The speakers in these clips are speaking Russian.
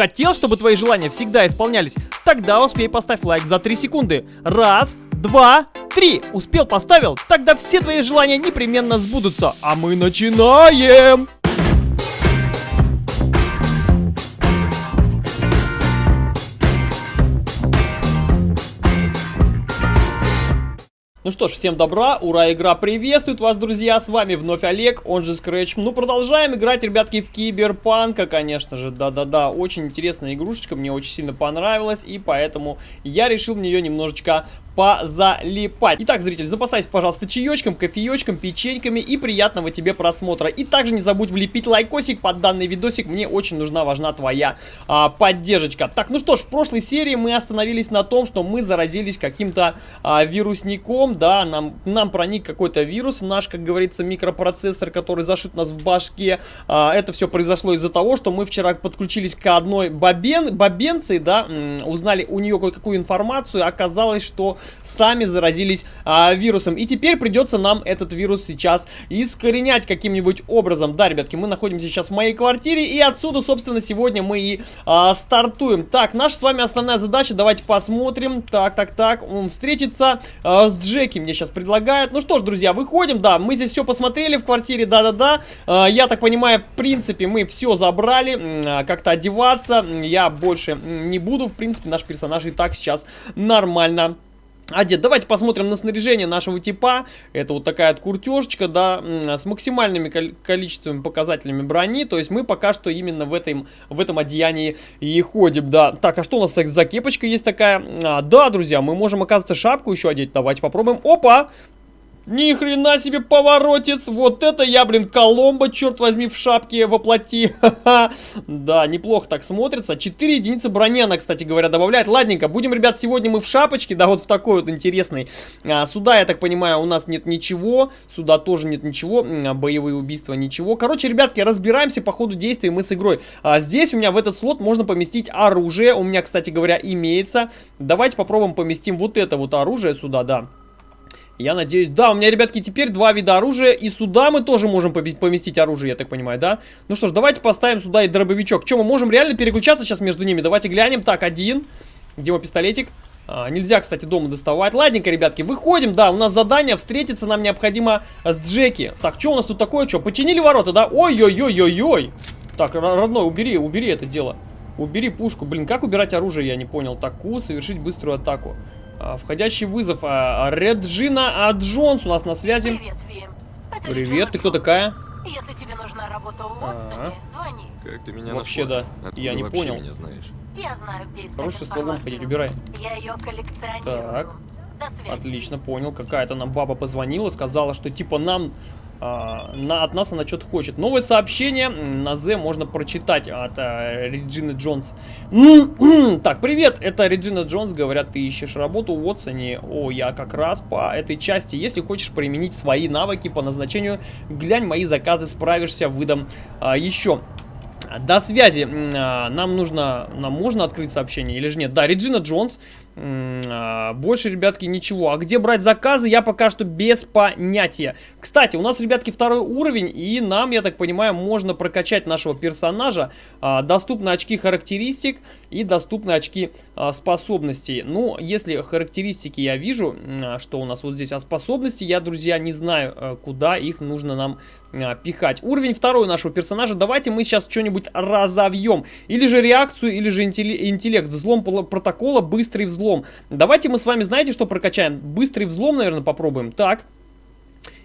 Хотел, чтобы твои желания всегда исполнялись? Тогда успей поставь лайк за 3 секунды. Раз, два, три. Успел, поставил? Тогда все твои желания непременно сбудутся. А мы начинаем! Ну что ж, всем добра, ура, игра приветствует вас, друзья, с вами вновь Олег, он же Scratch. Ну, продолжаем играть, ребятки, в Киберпанка, конечно же, да-да-да, очень интересная игрушечка, мне очень сильно понравилась, и поэтому я решил в нее немножечко позалипать. Итак, зритель, запасайся, пожалуйста, чаечком, кофеечком, печеньками и приятного тебе просмотра. И также не забудь влепить лайкосик под данный видосик, мне очень нужна, важна твоя а, поддержка. Так, ну что ж, в прошлой серии мы остановились на том, что мы заразились каким-то а, вирусником, да, нам, нам проник какой-то вирус в наш, как говорится, микропроцессор, который зашит нас в башке. А, это все произошло из-за того, что мы вчера подключились к одной бабен, бабенции, да, узнали у нее кое-какую информацию, оказалось, что сами заразились а, вирусом. И теперь придется нам этот вирус сейчас искоренять каким-нибудь образом. Да, ребятки, мы находимся сейчас в моей квартире, и отсюда, собственно, сегодня мы и а, стартуем. Так, наша с вами основная задача, давайте посмотрим. Так, так, так, встретиться а, с Джеки мне сейчас предлагают. Ну что ж, друзья, выходим, да, мы здесь все посмотрели в квартире, да-да-да. А, я так понимаю, в принципе, мы все забрали, а, как-то одеваться я больше не буду. В принципе, наш персонаж и так сейчас нормально одет. Давайте посмотрим на снаряжение нашего типа. Это вот такая вот куртежечка, да, с максимальными количествами показателями брони. То есть мы пока что именно в этом, в этом одеянии и ходим, да. Так, а что у нас за кепочка есть такая? А, да, друзья, мы можем, оказывается, шапку еще одеть. Давайте попробуем. Опа! Ни хрена себе поворотец. Вот это я, блин, Коломбо, черт возьми, в шапке воплоти. да, неплохо так смотрится. 4 единицы брони она, кстати говоря, добавляет. Ладненько, будем, ребят, сегодня мы в шапочке, да, вот в такой вот интересный. А, сюда, я так понимаю, у нас нет ничего. Сюда тоже нет ничего. А, боевые убийства, ничего. Короче, ребятки, разбираемся по ходу действия мы с игрой. А, здесь у меня в этот слот можно поместить оружие. У меня, кстати говоря, имеется. Давайте попробуем поместим вот это вот оружие сюда, да. Я надеюсь... Да, у меня, ребятки, теперь два вида оружия. И сюда мы тоже можем поместить оружие, я так понимаю, да? Ну что ж, давайте поставим сюда и дробовичок. Че, мы можем реально переключаться сейчас между ними? Давайте глянем. Так, один. Где мой пистолетик? А, нельзя, кстати, дома доставать. Ладненько, ребятки, выходим. Да, у нас задание. Встретиться нам необходимо с Джеки. Так, что у нас тут такое? Что, починили ворота, да? Ой-ой-ой-ой-ой. Так, родной, убери, убери это дело. Убери пушку. Блин, как убирать оружие, я не понял. Таку, совершить быструю атаку. А, входящий вызов. А, Реджина а Джонс у нас на связи. Привет, Вим. Это Привет, ты кто такая? Если тебе нужна работа у Уотсоне, А. звони. Как ты меня Вообще, нашла? да. Откуда Я не понял. меня знаешь? Я знаю, где искать Хороший стволом информацию. ходить, убирай. Я ее коллекционирую. Так. Отлично, понял. Какая-то нам баба позвонила, сказала, что типа нам... а, на, от нас она что-то хочет. Новое сообщение на З можно прочитать от а, Реджины Джонс. так, привет, это Реджина Джонс. Говорят, ты ищешь работу в Уотсоне. О, я как раз по этой части. Если хочешь применить свои навыки по назначению, глянь мои заказы, справишься, выдам а, еще. До связи. А, Нам нужно... Нам можно открыть сообщение или же нет? Да, Реджина Джонс. А, Больше, ребятки, ничего. А где брать заказы, я пока что без понятия. Кстати, у нас, ребятки, второй уровень. И нам, я так понимаю, можно прокачать нашего персонажа. А, Доступны очки характеристик и доступны очки а, способностей. Ну, если характеристики я вижу, что у нас вот здесь, а способности, я, друзья, не знаю, а, куда их нужно нам пихать. Уровень второй нашего персонажа. Давайте мы сейчас что-нибудь разовьем. Или же реакцию, или же интеллект. Взлом протокола, быстрый взлом. Давайте мы с вами, знаете, что прокачаем? Быстрый взлом, наверное, попробуем. Так.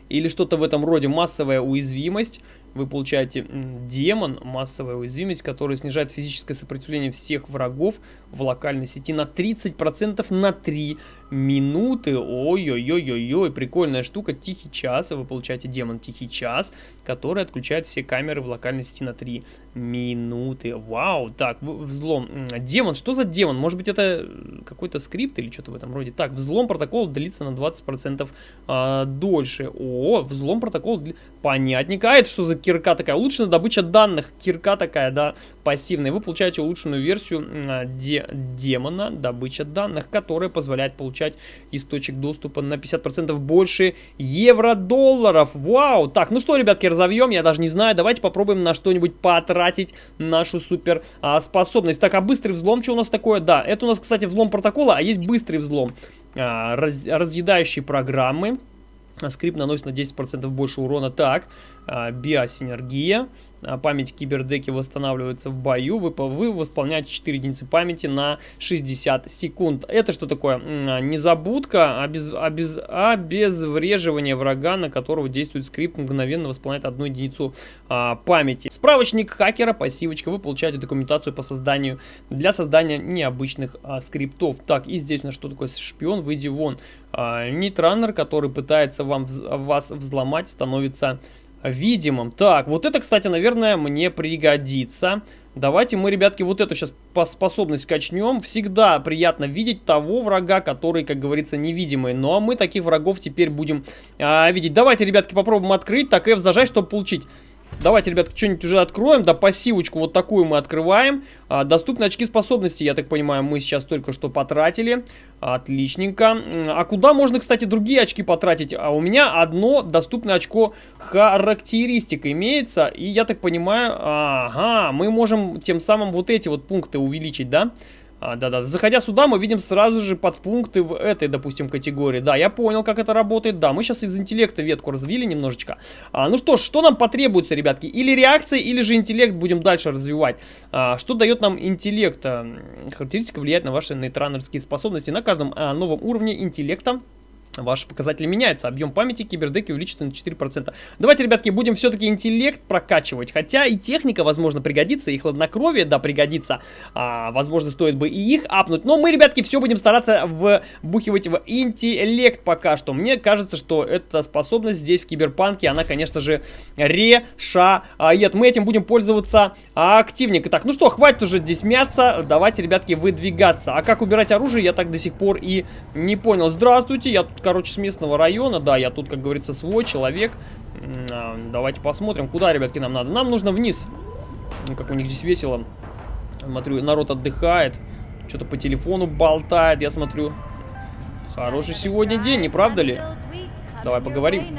Или что-то в этом роде. Массовая уязвимость. Вы получаете демон, массовая уязвимость, которая снижает физическое сопротивление всех врагов в локальной сети на 30% на 3 минуты. Ой-ой-ой-ой-ой, прикольная штука. Тихий час. Вы получаете демон Тихий час, который отключает все камеры в локальной сети на 3 минуты. Вау, так, взлом. Демон, что за демон? Может быть это какой-то скрипт или что-то в этом роде? Так, взлом протокола длится на 20% а, дольше. О, взлом протокола, дли- понятненько. А это что за кирка такая? Улучшенная добыча данных. Кирка такая, да, пассивная. Вы получаете улучшенную версию а, де- демона добыча данных, которая позволяет получать из доступа на 50% больше евро-долларов. Вау! Так, ну что, ребятки, разовьем, я даже не знаю. Давайте попробуем на что-нибудь потратить нашу супер а, способность. Так, а быстрый взлом, что у нас такое? Да, это у нас, кстати, взлом протокола, а есть быстрый взлом. А, раз, разъедающие программы. Скрипт наносит на 10% больше урона. Так, а, биосинергия. А, память кибердеки восстанавливается в бою. Вы, вы восполняете 4 единицы памяти на 60 секунд. Это что такое? А, незабудка, обез, обез, обезвреживание врага, на которого действует скрипт, мгновенно восполняет одну единицу а, памяти. Справочник хакера, пассивочка. Вы получаете документацию по созданию, для создания необычных а, скриптов. Так, и здесь у нас что такое шпион? Выйди вон. А, Нитранер, который пытается вам, вас взломать, становится видимым. Так, вот это, кстати, наверное, мне пригодится. Давайте мы, ребятки, вот эту сейчас способность качнем. Всегда приятно видеть того врага, который, как говорится, невидимый. Ну, а мы таких врагов теперь будем а, видеть. Давайте, ребятки, попробуем открыть. Так, F зажать, чтобы получить Давайте, ребят, что-нибудь уже откроем. Да, пассивочку вот такую мы открываем. А, доступны очки способности, я так понимаю, мы сейчас только что потратили. Отличненько. А куда можно, кстати, другие очки потратить? А у меня одно доступное очко характеристик имеется. И я так понимаю, ага, мы можем тем самым вот эти вот пункты увеличить, да? Да. А, да-да, заходя сюда, мы видим сразу же подпункты в этой, допустим, категории. Да, я понял, как это работает. Да, мы сейчас из интеллекта ветку развили немножечко. А, ну что ж, что нам потребуется, ребятки? Или реакция, или же интеллект будем дальше развивать. А, что дает нам интеллект? Характеристика влияет на ваши нейтранерские способности. На каждом а, новом уровне интеллекта Ваши показатели меняются, объем памяти кибердеки увеличится на 4%. Давайте, ребятки, будем все-таки интеллект прокачивать. Хотя и техника, возможно, пригодится, и хладнокровие, да, пригодится. А, возможно, стоит бы и их апнуть. Но мы, ребятки, все будем стараться вбухивать в интеллект пока что. Мне кажется, что эта способность здесь, в киберпанке, она, конечно же, решает. Мы этим будем пользоваться активненько. Так, ну что, хватит уже здесь мяться. Давайте, ребятки, выдвигаться. А как убирать оружие, я так до сих пор и не понял. Здравствуйте, я тут короче, с местного района. Да, я тут, как говорится, свой человек. А, давайте посмотрим, куда, ребятки, нам надо. Нам нужно вниз. Ну, как у них здесь весело. Смотрю, народ отдыхает. Что-то по телефону болтает, я смотрю. Хороший сегодня день, не правда ли? Давай поговорим.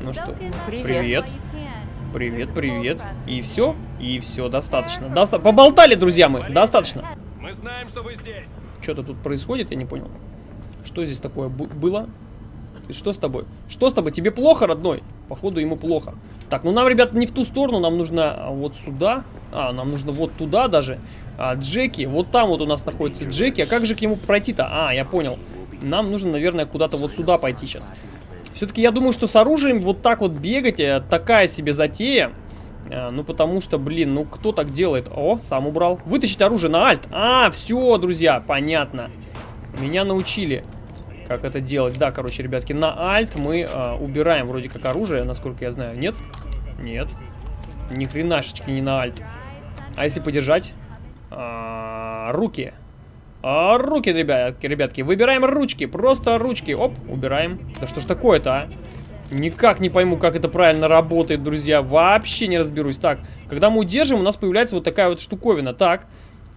Ну что, привет. Привет, привет. И все? И все, достаточно. Доста Поболтали, друзья мы, достаточно. Мы знаем, что вы здесь. Что-то тут происходит, я не понял. Что здесь такое было? Ты что с тобой? Что с тобой? Тебе плохо, родной? Походу ему плохо. Так, ну нам, ребята, не в ту сторону, нам нужно а, вот сюда. А, нам нужно вот туда даже. А, Джеки, вот там вот у нас находится Джеки. А как же к нему пройти-то? А, я понял. Нам нужно, наверное, куда-то вот сюда пойти сейчас. Все-таки я думаю, что с оружием вот так вот бегать, э, такая себе затея. А, ну, потому что, блин, ну кто так делает? О, сам убрал. Вытащить оружие на альт. А, все, друзья, понятно. Меня научили, как это делать. Да, короче, ребятки, на альт мы э, убираем вроде как оружие, насколько я знаю. Нет? Нет. Ни хренашечки не на альт. А если подержать? А, руки. А, руки, ребятки, ребятки. Выбираем ручки. Просто ручки. Оп, убираем. Да что ж такое-то, а? Никак не пойму, как это правильно работает, друзья. Вообще не разберусь. Так, когда мы удержим, у нас появляется вот такая вот штуковина. Так,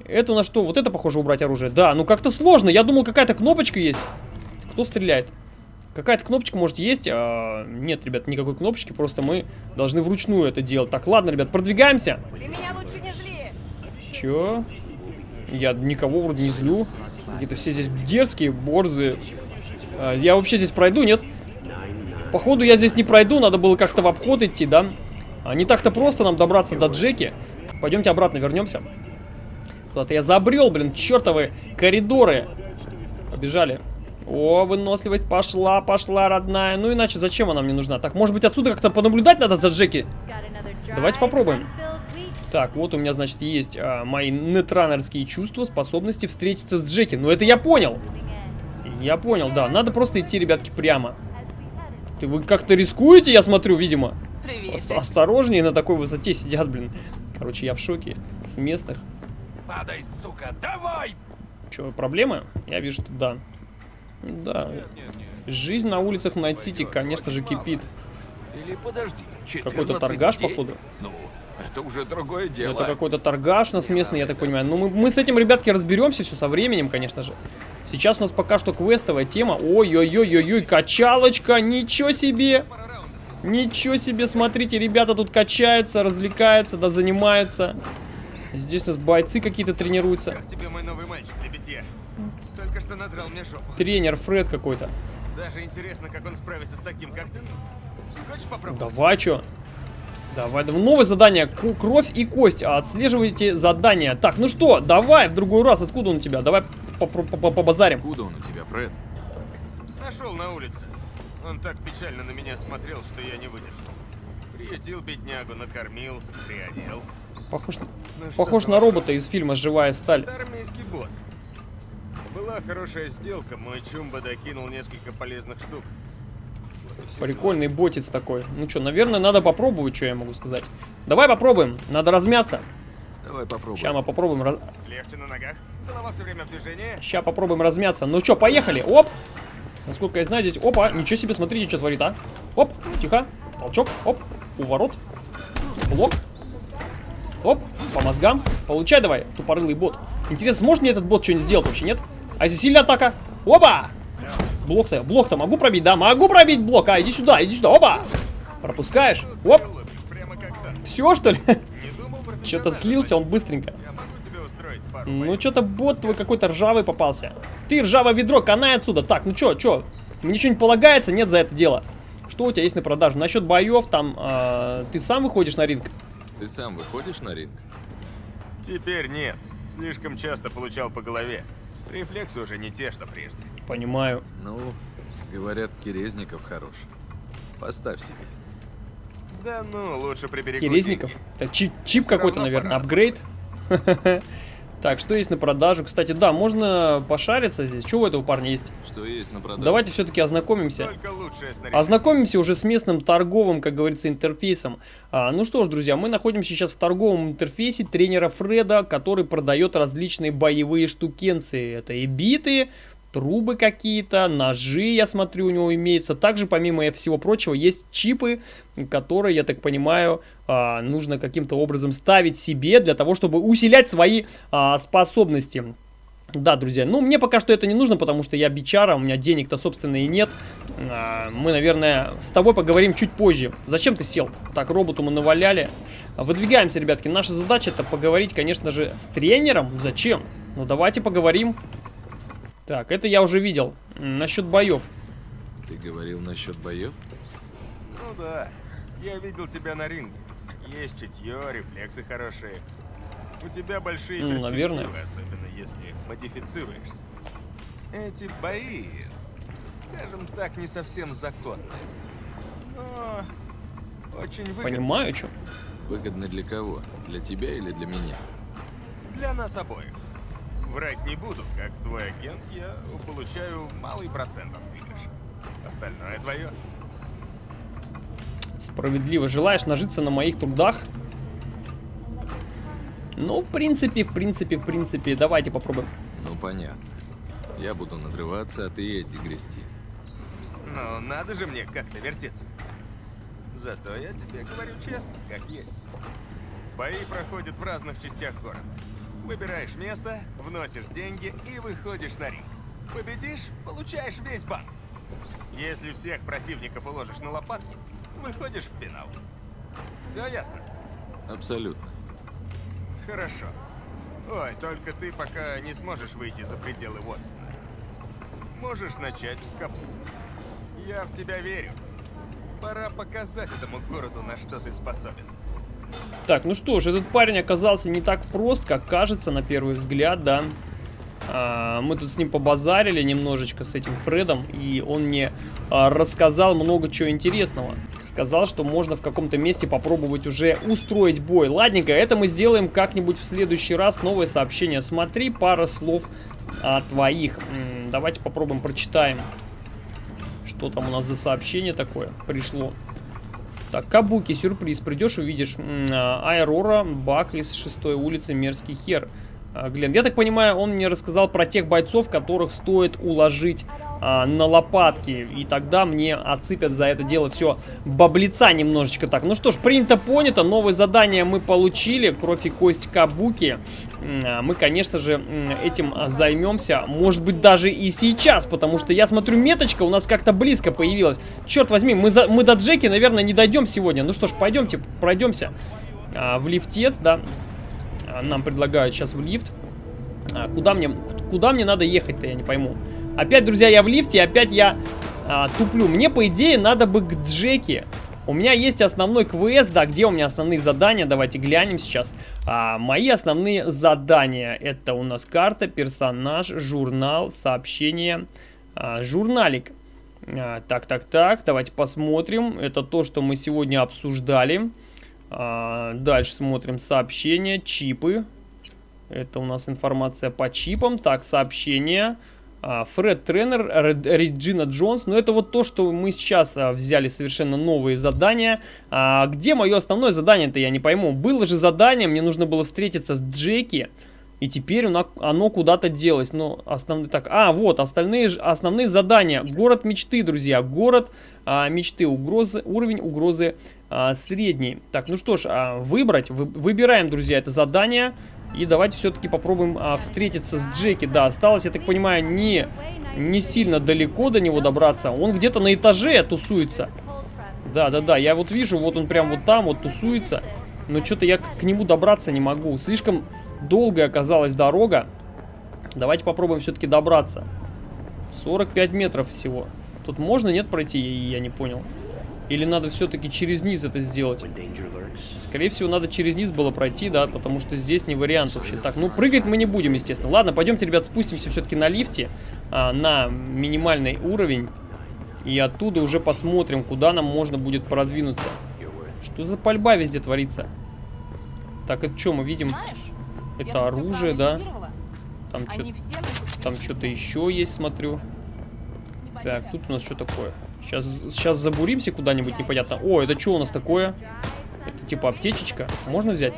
это у нас что? Вот это, похоже, убрать оружие. Да, ну как-то сложно. Я думал, какая-то кнопочка есть. Кто стреляет? Какая-то кнопочка может есть. А, нет, ребят, никакой кнопочки. Просто мы должны вручную это делать. Так, ладно, ребят, продвигаемся. Ты меня лучше не зли. Чё? Я никого вроде не злю. Какие-то все здесь дерзкие, борзые. А, я вообще здесь пройду, нет? Походу я здесь не пройду. Надо было как-то в обход идти, да? А не так-то просто нам добраться до Джеки. Пойдемте обратно вернемся. Куда-то я забрел, блин, чертовы коридоры. Побежали. О, выносливость пошла, пошла, родная. Ну, иначе зачем она мне нужна? Так, может быть, отсюда как-то понаблюдать надо за Джеки? Давайте попробуем. Так, вот у меня, значит, есть а, мои нетраннерские чувства, способности встретиться с Джеки. Ну, это я понял. Я понял, да. Надо просто идти, ребятки, прямо. Ты вы как-то рискуете, я смотрю, видимо. Привет. Осторожнее, на такой высоте сидят, блин. Короче, я в шоке с местных. Падай, сука, давай! Че, проблемы? Я вижу, что да. Да. Жизнь на улицах Найт-Сити, конечно же, кипит. Или подожди, Какой-то торгаш, походу. Ну, это уже другое дело. Это какой-то торгаш у нас местный, я так понимаю. Ну, мы, мы с этим, ребятки, разберемся все со временем, конечно же. Сейчас у нас пока что квестовая тема. Ой-ой-ой-ой-ой, качалочка, ничего себе! Ничего себе, смотрите, ребята тут качаются, развлекаются, да занимаются. Здесь у нас бойцы какие-то тренируются. Как тебе мой новый мальчик что надрал мне жопу. Тренер Фред какой-то. Даже интересно, как он справится с таким, как ты. Хочешь попробовать? Давай, чё? Давай, давай. Новое задание. Кровь и кость. Отслеживайте задание. Так, ну что, давай в другой раз. Откуда он у тебя? Давай побазарим. Откуда он у тебя, Фред? Нашел на улице. Он так печально на меня смотрел, что я не выдержал. Приютил беднягу, накормил, приодел. Похож, Ну, похож на робота из фильма «Живая сталь». Это армейский бот. Была хорошая сделка, мой Чумба докинул несколько полезных штук. Прикольный ботец такой. Ну что, наверное, надо попробовать, что я могу сказать. Давай попробуем. Надо размяться. Давай попробуем. Сейчас мы попробуем раз... Легче на ногах, голова все время в движении. Сейчас попробуем размяться. Ну что, поехали. Оп. Насколько я знаю, здесь... Опа, ничего себе, смотрите, что творит, а. Оп, тихо. Толчок, оп. Уворот. Блок. Оп, по мозгам. Получай давай, тупорылый бот. Интересно, сможет мне этот бот что-нибудь сделать вообще, нет? А если сильная атака? Опа! Блок-то, блок-то могу пробить, да? Могу пробить блок. А, иди сюда, иди сюда, опа! Пропускаешь. Оп, все что ли? Что-то слился он быстренько. Я могу тебе устроить пару Ну, что-то бот твой какой-то ржавый попался. Ты ржавое ведро, канай отсюда. Так, ну чё, чё? Мне что-нибудь полагается? Нет за это дело. Что у тебя есть на продажу? Насчет боев, там, э, ты сам выходишь на ринг? Ты сам выходишь на ринг? Теперь нет. Слишком часто получал по голове. Рефлексы уже не те, что прежде. Понимаю. Ну, говорят, Керезников хорош. Поставь себе. Да ну, лучше приберегу Терезников. деньги. Это чип, чип какой-то, наверное, апгрейд. Так, что есть на продажу? Кстати, да, можно пошариться здесь. Что у этого парня есть? Что есть на продажу? Давайте все-таки ознакомимся. Ознакомимся уже с местным торговым, как говорится, интерфейсом. А, ну что ж, друзья, мы находимся сейчас в торговом интерфейсе тренера Фреда, который продает различные боевые штукенции. Это и биты, трубы какие-то, ножи, я смотрю, у него имеются. Также, помимо всего прочего, есть чипы, которые, я так понимаю, а, нужно каким-то образом ставить себе для того, чтобы усилять свои а, способности. Да, друзья, ну мне пока что это не нужно, потому что я бичара, у меня денег-то, собственно, и нет. А, Мы, наверное, с тобой поговорим чуть позже. Зачем ты сел? Так, роботу мы наваляли. Выдвигаемся, ребятки. Наша задача это поговорить, конечно же, с тренером. Зачем? Ну давайте поговорим. Так, это я уже видел. Насчет боев. Ты говорил насчет боев? Ну да. Я видел тебя на ринге. Есть чутье, рефлексы хорошие. У тебя большие Ну, перспективы, наверное. особенно если модифицируешься. Эти бои, скажем так, не совсем законные. Но очень выгодны Понимаю, что. Выгодно для кого? Для тебя или для меня? для нас обоих. Врать не буду, как твой агент, я получаю малый процент от выигрыша. Остальное твое. Справедливо. Желаешь нажиться на моих трудах? Ну, в принципе, в принципе, в принципе. Давайте попробуем. Ну, понятно. Я буду надрываться, а ты эти грести. Но надо же мне как-то вертеться. Зато я тебе говорю честно, как есть. Бои проходят в разных частях города. Выбираешь место, вносишь деньги и выходишь на ринг. Победишь, получаешь весь банк. Если всех противников уложишь на лопатки, выходишь в финал. Все ясно? Абсолютно. Хорошо. Ой, только ты пока не сможешь выйти за пределы Уотсона. Можешь начать в капу. Я в тебя верю. Пора показать этому городу, на что ты способен. Так, ну что ж, этот парень оказался не так прост, как кажется на первый взгляд, да. А, мы тут с ним побазарили немножечко, с этим Фредом, и он мне а, рассказал много чего интересного. Сказал, что можно в каком-то месте попробовать уже устроить бой. Ладненько, это мы сделаем как-нибудь в следующий раз. Новое сообщение. Смотри, пара слов а, твоих. М, давайте попробуем прочитаем. Что там у нас за сообщение такое пришло. Так, Кабуки, сюрприз. Придешь, увидишь. М, а, Айрора, Бак из шестой улицы, мерзкий хер. А, Глен, я так понимаю, он мне рассказал про тех бойцов, которых стоит уложить а, на лопатки. И тогда мне отсыпят за это дело все баблица немножечко так. Ну что ж, принято, понято. Новое задание мы получили. Кровь и кость Кабуки. А, мы, конечно же, этим займемся. Может быть, даже и сейчас. Потому что я смотрю, меточка у нас как-то близко появилась. Черт возьми, мы, за, мы до Джеки, наверное, не дойдем сегодня. Ну что ж, пойдемте, пройдемся а, в лифтец, да. А, нам предлагают сейчас в лифт. А, куда мне, куда мне надо ехать-то, я не пойму. Опять, друзья, я в лифте, опять я а, туплю. Мне, по идее, надо бы к Джеки. У меня есть основной квест, да, где у меня основные задания, давайте глянем сейчас. А, мои основные задания, это у нас карта, персонаж, журнал, сообщение, а, журналик. А, так, так, так, давайте посмотрим. Это то, что мы сегодня обсуждали. А, дальше смотрим сообщения, чипы. Это у нас информация по чипам. Так, сообщения. А, Фред Тренер, Реджина Джонс. Но это вот то, что мы сейчас а, взяли совершенно новые задания. А, где мое основное задание-то, я не пойму. Было же задание, мне нужно было встретиться с Джеки. И теперь оно куда-то делось. Но основные... Так, а, вот, остальные, основные задания. Город мечты, друзья. Город а, мечты. Угрозы, уровень угрозы а, средний. Так, ну что ж, а, выбрать. Вы, выбираем, друзья, это задание. И давайте все-таки попробуем а, встретиться с Джеки. Да, осталось, я так понимаю, не, не сильно далеко до него добраться. Он где-то на этаже тусуется. Да, да, да, я вот вижу, вот он прям вот там вот тусуется. Но что-то я к, нему добраться не могу. Слишком долгая оказалась дорога. Давайте попробуем все-таки добраться. 45 метров всего. Тут можно, нет, пройти? Я не понял. Или надо все-таки через низ это сделать? Скорее всего, надо через низ было пройти, да, потому что здесь не вариант вообще. Так, ну прыгать мы не будем, естественно. Ладно, пойдемте, ребят, спустимся все-таки на лифте, а, на минимальный уровень. И оттуда уже посмотрим, куда нам можно будет продвинуться. Что за пальба везде творится? Так, это что мы видим? Это оружие, да? Там что-то там что-то еще есть, смотрю. Так, тут у нас что такое? Сейчас, сейчас забуримся куда-нибудь непонятно. О, это что у нас такое? Типа аптечечка. Можно взять?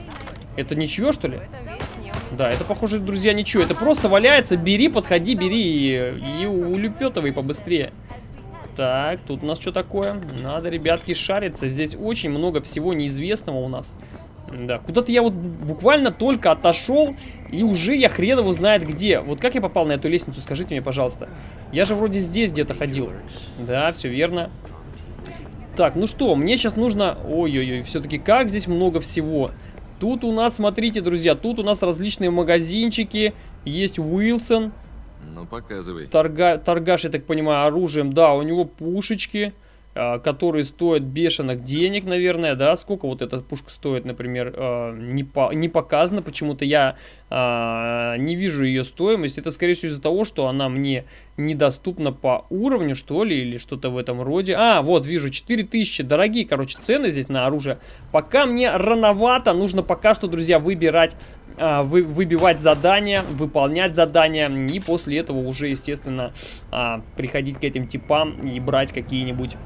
Это ничего, что ли? Да, это, похоже, друзья, ничего. Это просто валяется. Бери, подходи, бери и, и улепетывай побыстрее. Так, тут у нас что такое? Надо, ребятки, шариться. Здесь очень много всего неизвестного у нас. Да, куда-то я вот буквально только отошел, и уже я хрен его знает где. Вот как я попал на эту лестницу, скажите мне, пожалуйста. Я же вроде здесь где-то ходил. Да, все верно. Так, ну что, мне сейчас нужно... Ой-ой-ой, все-таки как здесь много всего. Тут у нас, смотрите, друзья, тут у нас различные магазинчики. Есть Уилсон. Ну, показывай. Торга... Торгаш, я так понимаю, оружием. Да, у него пушечки. А, которые стоят бешеных денег, наверное, да, сколько вот эта пушка стоит, например, а, не, по, не показано, почему-то я а, не вижу ее стоимость, это скорее всего из-за того, что она мне недоступна по уровню, что ли, или что-то в этом роде, а, вот, вижу, 4000, дорогие, короче, цены здесь на оружие, пока мне рановато, нужно пока что, друзья, выбирать вы, выбивать задания, выполнять задания, и после этого уже, естественно, а, приходить к этим типам и брать какие-нибудь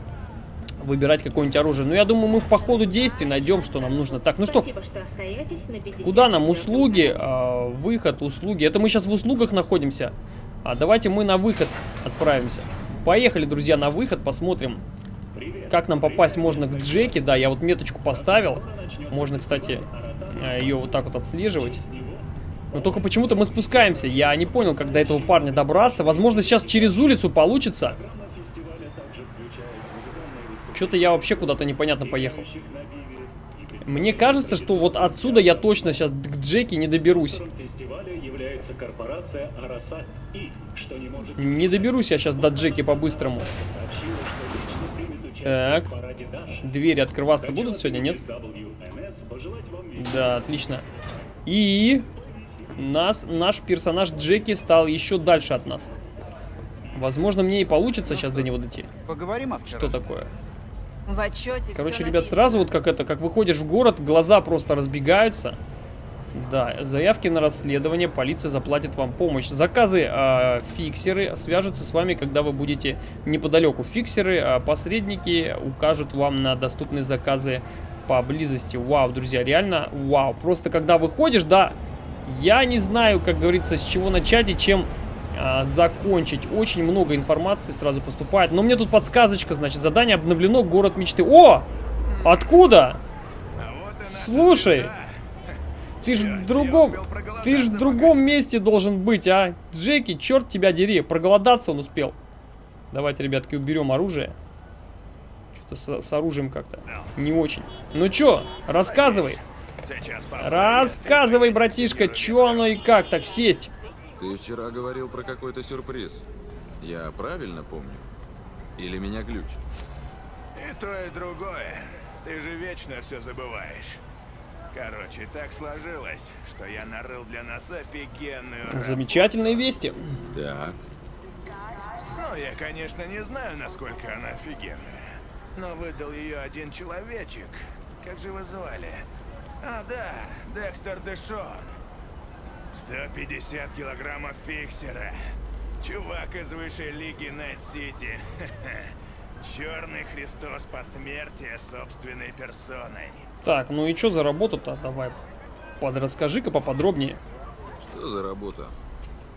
выбирать какое-нибудь оружие. Но я думаю, мы по ходу действий найдем, что нам нужно. Так, ну что, что куда нам услуги, а, выход, услуги. Это мы сейчас в услугах находимся. А давайте мы на выход отправимся. Поехали, друзья, на выход, посмотрим, как нам попасть можно к Джеки. Да, я вот меточку поставил. Можно, кстати, э, ее вот так вот отслеживать. Но только почему-то мы спускаемся. Я не понял, как до этого парня добраться. Возможно, сейчас через улицу получится. Что-то я вообще куда-то непонятно поехал. Мне кажется, что вот отсюда я точно сейчас к Джеки не доберусь. Не доберусь я сейчас до Джеки по-быстрому. Так. Двери открываться будут сегодня, нет? Да, отлично. И нас, наш персонаж Джеки стал еще дальше от нас. Возможно, мне и получится сейчас до него дойти. Поговорим о Что такое? В отчете Короче, ребят, сразу вот как это, как выходишь в город, глаза просто разбегаются. Да, заявки на расследование, полиция заплатит вам помощь. Заказы, э, фиксеры свяжутся с вами, когда вы будете неподалеку. Фиксеры, э, посредники укажут вам на доступные заказы поблизости. Вау, друзья, реально вау. Просто когда выходишь, да, я не знаю, как говорится, с чего начать и чем а, закончить. Очень много информации сразу поступает. Но мне тут подсказочка, значит, задание обновлено, город мечты. О! Откуда? Слушай, ты ж в другом, ты ж в другом месте должен быть, а? Джеки, черт тебя дери, проголодаться он успел. Давайте, ребятки, уберем оружие. Что-то с, с оружием как-то не очень. Ну чё, рассказывай. Рассказывай, братишка, чё оно и как так сесть? Ты вчера говорил про какой-то сюрприз. Я правильно помню? Или меня глюч? И то, и другое. Ты же вечно все забываешь. Короче, так сложилось, что я нарыл для нас офигенную работу. Замечательные вести. Так, Ну, я, конечно, не знаю, насколько она офигенная. Но выдал ее один человечек. Как же его звали? А, да, Декстер Дэшон. 150 килограммов фиксера. Чувак из высшей лиги Найт-Сити. Черный Христос посмертия собственной персоной. Так, ну и что за работа-то? Давай, подрасскажи-ка поподробнее. что за работа?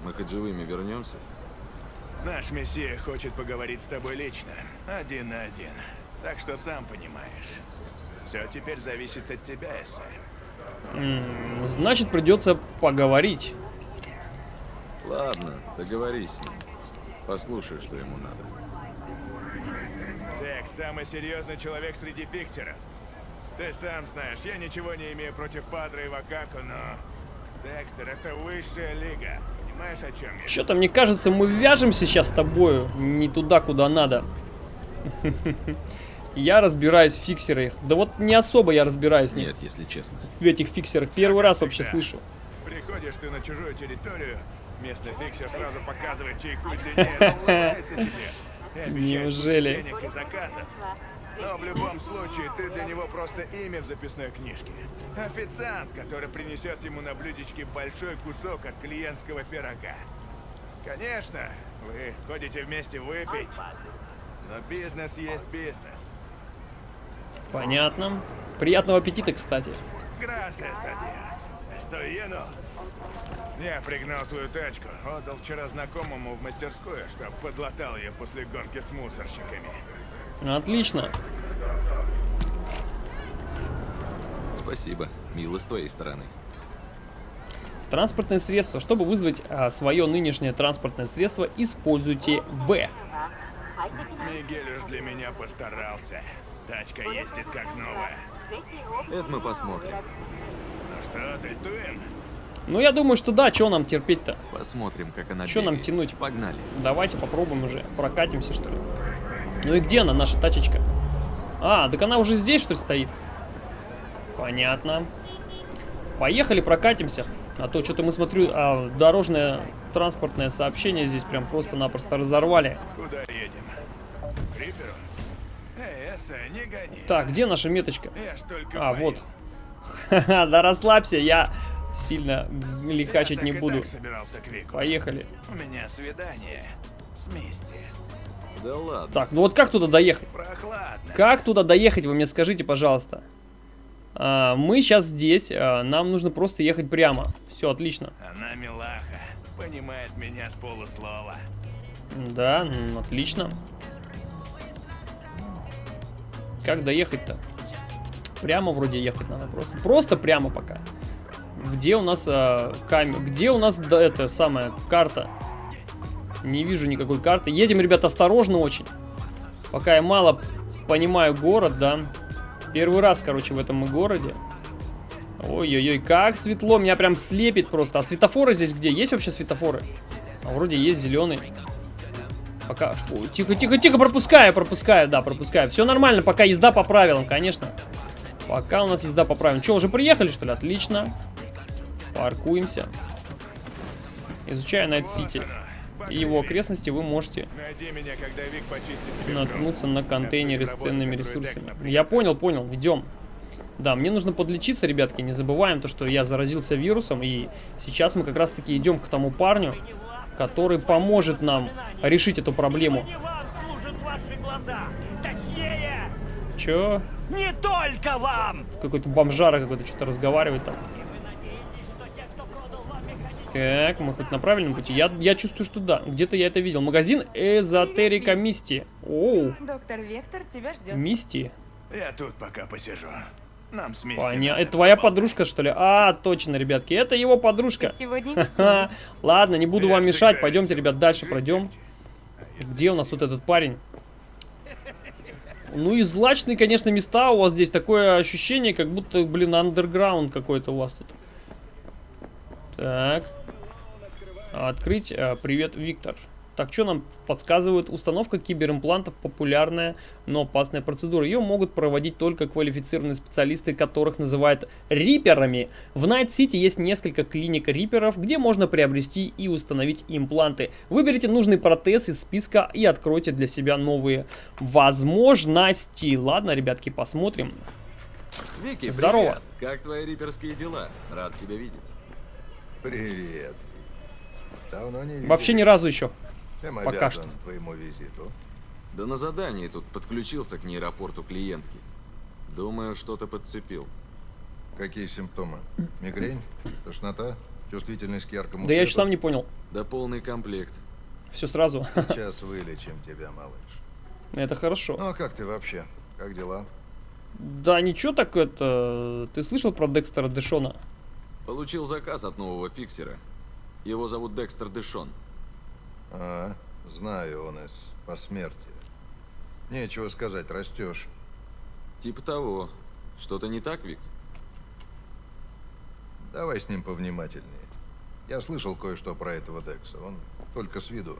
Мы хоть живыми вернемся? Наш мессия хочет поговорить с тобой лично, один на один. Так что сам понимаешь. Все теперь зависит от тебя, Эсай. Значит, придется поговорить. Ладно, договорись с ним. Послушай, что ему надо. Декс, самый серьезный человек среди фиксеров. Ты сам знаешь, я ничего не имею против Падре и Вакаку, но... Декстер, это высшая лига. Понимаешь, о чем я? Что-то мне кажется, мы вяжемся сейчас с тобою не туда, куда надо. Я разбираюсь в фиксерах. Да вот не особо я разбираюсь в них, Нет, если честно. в этих фиксерах. Первый раз вообще слышу. Приходишь ты на чужую территорию, местный фиксер сразу показывает чайку длиннее, но улыбается тебе. Неужели? кучу денег и заказов. Но в любом случае, ты для него просто имя в записной книжке. Официант, который принесет ему на блюдечке большой кусок от клиентского пирога. Конечно, вы ходите вместе выпить, но бизнес есть бизнес. Понятно. Приятного аппетита, кстати. Я пригнал твою тачку, отдал вчера знакомому в мастерскую, чтоб подлатал ее после гонки с мусорщиками. Отлично. Спасибо. Мило с твоей стороны. Транспортное средство. Чтобы вызвать а, свое нынешнее транспортное средство, используйте В. Мигель уж для меня постарался. Тачка ездит как новая. Это мы посмотрим. Ну что, дельтуем? Ну, я думаю, что да, что нам терпеть-то? Посмотрим, как она Чё нам тянуть? Погнали. Давайте попробуем уже. Прокатимся, что ли. Ну и где она, наша тачечка? А, так она уже здесь, что ли, стоит? Понятно. Поехали, прокатимся. А то что-то мы, смотрю, а, дорожное транспортное сообщение здесь прям просто-напросто разорвали. Куда едем? К Риперу? Не гони. Так, где наша меточка? Я ж только А, поел. вот. Ха-ха, да расслабься, я сильно лихачить Я не буду. Поехали. У меня свидание с Мисти. Да ладно. Так, ну вот как туда доехать? Прохладно. Как туда доехать, вы мне скажите, пожалуйста. А, мы сейчас здесь, а, нам нужно просто ехать прямо. Все, отлично. Она милаха. Понимает меня с полуслова. Да, м, отлично. Как доехать-то? Прямо вроде ехать надо просто. Просто прямо пока. Где у нас а, камера? Где у нас да, это самая карта? Не вижу никакой карты. Едем, ребят, осторожно очень. Пока я мало понимаю город, да. Первый раз, короче, в этом городе. Ой-ой-ой, как светло. Меня прям слепит просто. А светофоры здесь где? Есть вообще светофоры? А вроде есть зеленый. Пока... Ой, тихо, тихо, тихо, пропускаю, пропускаю, да, пропускаю. Все нормально, пока езда по правилам, конечно. Пока у нас езда по правилам. Че, уже приехали, что ли? Отлично. Паркуемся. Изучая Найт Сити и его окрестности, вы можете наткнуться на контейнеры с ценными ресурсами. Я понял, понял, идем. Да, мне нужно подлечиться, ребятки, не забываем то, что я заразился вирусом, и сейчас мы как раз-таки идем к тому парню, который поможет нам решить эту проблему. Чё? не только вам. Какой-то бомжара какой-то что-то разговаривает там. Так, мы хоть на правильном пути? Я, я чувствую, что да. Где-то я это видел. Магазин Эзотерика Мисти. Оу, Доктор Вектор тебя ждет. Мисти. Я тут пока посижу. Нам с Мисти Понятно. Это твоя поболтать. подружка, что ли? А, точно, ребятки. Это его подружка. Сегодня. Ладно, не буду вам мешать. Пойдемте, ребят, дальше пройдем. Где у нас вот этот парень? Ну и злачные, конечно, места у вас здесь. Такое ощущение, как будто, блин, андерграунд какой-то у вас тут. Так. Открыть. А, Привет, Виктор. Так, что нам подсказывают? Установка киберимплантов популярная, но опасная процедура. Ее могут проводить только квалифицированные специалисты, которых называют риперами. В Найт-Сити есть несколько клиник риперов, где можно приобрести и установить импланты. Выберите нужный протез из списка и откройте для себя новые возможности. Ладно, ребятки, посмотрим. Вики, Здорово. привет. Как твои риперские дела? Рад тебя видеть. Привет. Давно не. Вообще ни разу еще. Чем пока обязан твоему визиту? Да на задании тут подключился к нейропорту клиентки. Думаю, что-то подцепил. Какие симптомы? Мигрень? Тошнота? Чувствительность к яркому Да я еще свету? сам не понял. Да полный комплект. Все сразу. Сейчас вылечим тебя, малыш. Это хорошо. Ну а как ты вообще? Как дела? Да ничего так это... Ты слышал про Декстера Дэшона? Получил заказ от нового фиксера. Его зовут Декстер Дэшон. А, знаю, он из посмертия. Нечего сказать, растешь. Типа того. Что-то не так, Вик? Давай с ним повнимательнее. Я слышал кое-что про этого Декса. Он только с виду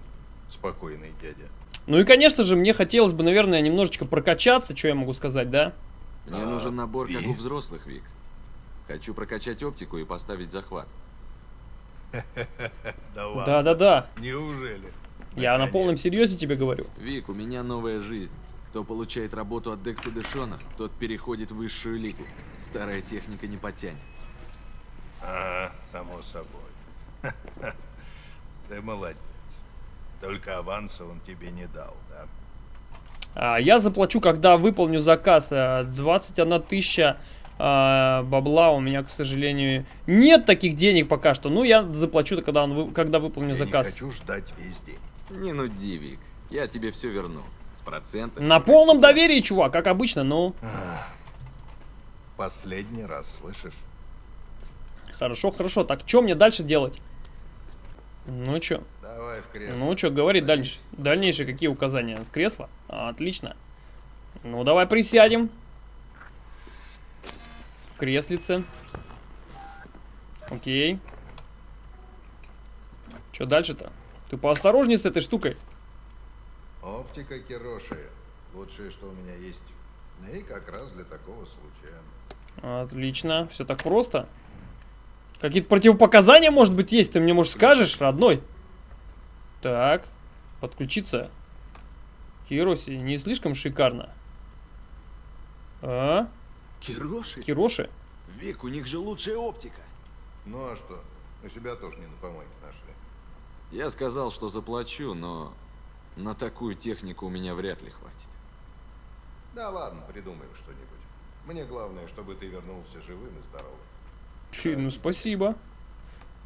спокойный дядя. Ну и, конечно же, мне хотелось бы, наверное, немножечко прокачаться, что я могу сказать, да? Мне А, нужен набор, как и? у взрослых, Вик. Хочу прокачать оптику и поставить захват. Да ладно. Да-да-да. Неужели? Я на полном серьезе тебе говорю. Вик, у меня новая жизнь. Кто получает работу от Декса Дэшона, тот переходит в высшую лигу. Старая техника не потянет. Ага, само собой. Ты молодец. Только аванса он тебе не дал, да? А, я заплачу, когда выполню заказ. А, 21 тысяча а, бабла у меня, к сожалению, нет таких денег пока что. Ну, я заплачу, когда, он когда выполню Я заказ. не хочу ждать весь день. Не нуди, Вик. Я тебе все верну. С процентами. На полном всегда. доверии, чувак, как обычно, ну. Последний раз, слышишь? Хорошо, хорошо. Так, что мне дальше делать? Ну, что? Давай в кресло. Ну, что, говори дальше. Дальнейшие какие указания? В кресло? А, отлично. Ну, давай присядем. В креслице. Окей. Что дальше-то? Ты поосторожней с этой штукой. Оптика Кироши. Лучшее, что у меня есть. И как раз для такого случая. Отлично. Все так просто. Какие-то противопоказания, может быть, есть? Ты мне, может, скажешь, родной? Так. Подключиться. Кироси. Не слишком шикарно. А? Кироши? Кироши? Вик, у них же лучшая оптика. Ну а что? Мы себя тоже не на помойке нашли. Я сказал, что заплачу, но на такую технику у меня вряд ли хватит. Да ладно, придумаем что-нибудь. Мне главное, чтобы ты вернулся живым и здоровым. Фи, ну спасибо.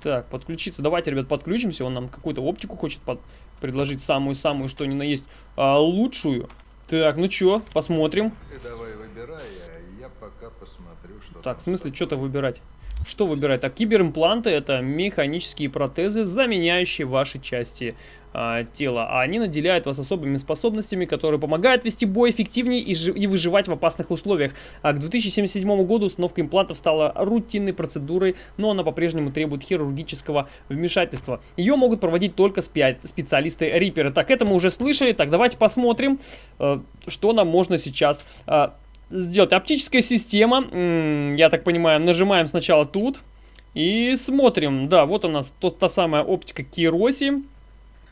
Так, подключиться. Давайте, ребят, подключимся. Он нам какую-то оптику хочет под- предложить самую-самую, что ни на есть, а, лучшую. Так, ну чё, посмотрим. Ты давай выбирай, а я пока посмотрю, что Так, в смысле, что-то выбирать? Что выбирать? Так, киберимпланты это механические протезы, заменяющие ваши части а, тела. А они наделяют вас особыми способностями, которые помогают вести бой эффективнее и, и выживать в опасных условиях. А к 2077 году установка имплантов стала рутинной процедурой, но она по-прежнему требует хирургического вмешательства. Ее могут проводить только спя- специалисты-риперы. Так, это мы уже слышали. Так, давайте посмотрим, э, что нам можно сейчас а, сделать. Оптическая система, я так понимаю, нажимаем сначала тут и смотрим. Да, вот у нас тот, та самая оптика Кироси,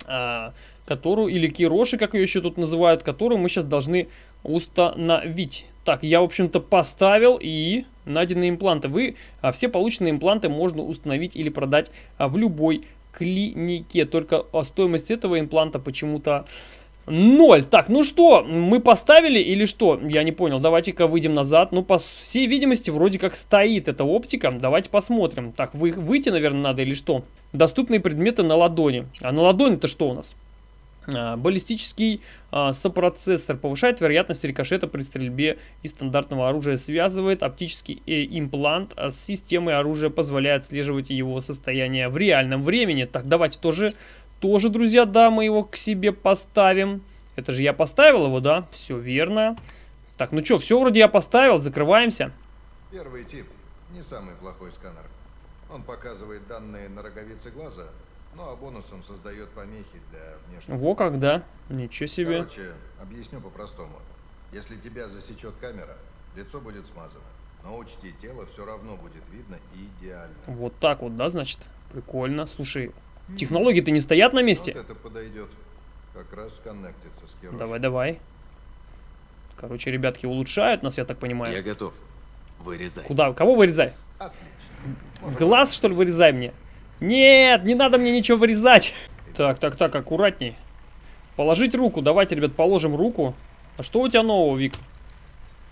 а, которую, или Кироши, как ее еще тут называют, которую мы сейчас должны установить. Так, я, в общем-то, поставил и найденные импланты. Вы а, все полученные импланты можно установить или продать а, в любой клинике. Только стоимость этого импланта почему-то, 0. Так, ну что, мы поставили или что? Я не понял. Давайте-ка выйдем назад. Ну, по всей видимости, вроде как стоит эта оптика. Давайте посмотрим. Так, вы, выйти, наверное, надо или что? Доступные предметы на ладони. А на ладони-то что у нас? А, баллистический а, сопроцессор повышает вероятность рикошета при стрельбе из стандартного оружия, связывает оптический э, имплант а с системой оружия, позволяет отслеживать его состояние в реальном времени. Так, давайте тоже тоже, друзья, да, мы его к себе поставим. Это же я поставил его, да? Все верно. Так, ну что, все вроде я поставил, закрываемся. Первый тип не самый плохой сканер. Он показывает данные на роговице глаза, ну а бонусом создает помехи для внешнего. Во как, да? Ничего себе. Короче, объясню по-простому. Если тебя засечет камера, лицо будет смазано. Но учти, тело все равно будет видно идеально. Вот так вот, да, значит? Прикольно. Слушай, технологии-то не стоят на месте. Вот это подойдет. Как раз коннектится с Хироши. Давай, давай. Короче, ребятки улучшают нас, я так понимаю. Я готов. Вырезай. Куда? Кого вырезай? Отлично. Глаз, что ли, вырезай мне? Нет, не надо мне ничего вырезать. Так, так, так, аккуратней. Положить руку. Давайте, ребят, положим руку. А что у тебя нового, Вик?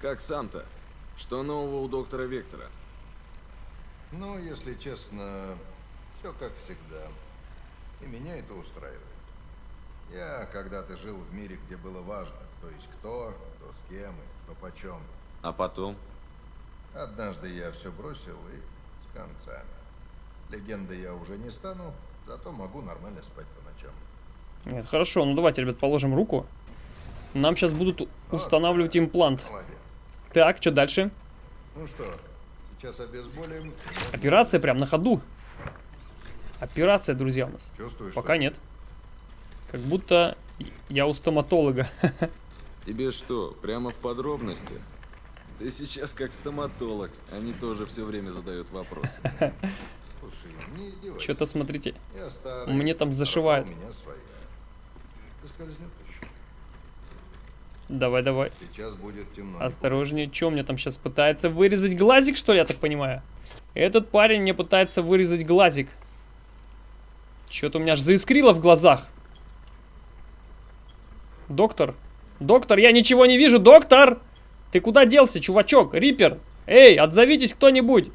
Как сам-то? Что нового у доктора Вектора? Ну, если честно, все как всегда. И меня это устраивает. Я когда-то жил в мире, где было важно, кто есть кто, кто с кем и что почем. А потом? Однажды я все бросил и с концами. Легендой я уже не стану, зато могу нормально спать по ночам. Нет, хорошо, ну давайте, ребят, положим руку. Нам сейчас будут устанавливать имплант. Молодец. Так, что дальше? Ну что, сейчас обезболим. Операция прям на ходу. Операция, друзья, у нас. Чувствуешь? Пока что? нет. Как будто я у стоматолога. Тебе что, прямо в подробностях? Ты сейчас как стоматолог. Они тоже все время задают вопросы. Слушай, не издевайся. Что-то, смотрите, старый, мне там а зашивают. давай, давай. Сейчас будет темно. Осторожнее. Что мне там сейчас пытается вырезать глазик, что ли, я так понимаю? Этот парень мне пытается вырезать глазик. Что-то у меня аж заискрило в глазах. Доктор. Доктор, я ничего не вижу. Доктор! Ты куда делся, чувачок? Риппер! Эй, отзовитесь кто-нибудь!